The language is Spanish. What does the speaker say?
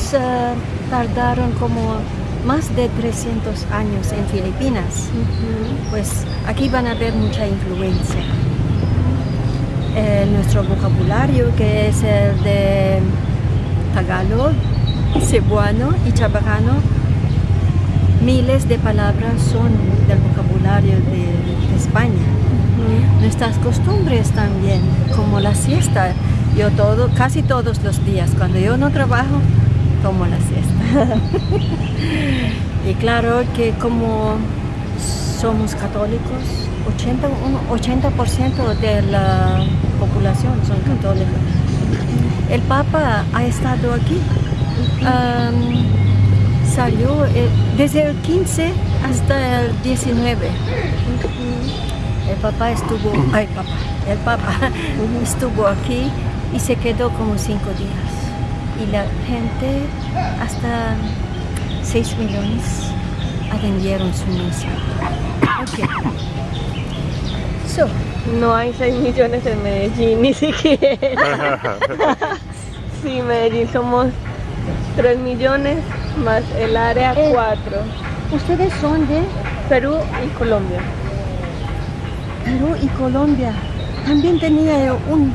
ellos tardaron como más de 300 años en Filipinas. Pues aquí van a ver mucha influencia. Eh, nuestro vocabulario, que es el de Tagalog, Cebuano y Chabacano, miles de palabras son del vocabulario de, de España. Nuestras costumbres también, como la siesta. Yo todo, casi todos los días, cuando yo no trabajo, tomo la siesta. y claro que como somos católicos, 80, un 80% de la población son católicos. El Papa ha estado aquí. Salió eh, desde el 15 hasta el 19. El papá estuvo, ay papá, el papá estuvo aquí y se quedó como cinco días. Y la gente, hasta 6 millones, atendieron su misa. Ok. So, No hay 6 millones en Medellín, ni siquiera. sí, Medellín somos 3 millones más el área Eh. 4. ustedes son de Perú y Colombia. Perú y Colombia. También tenía un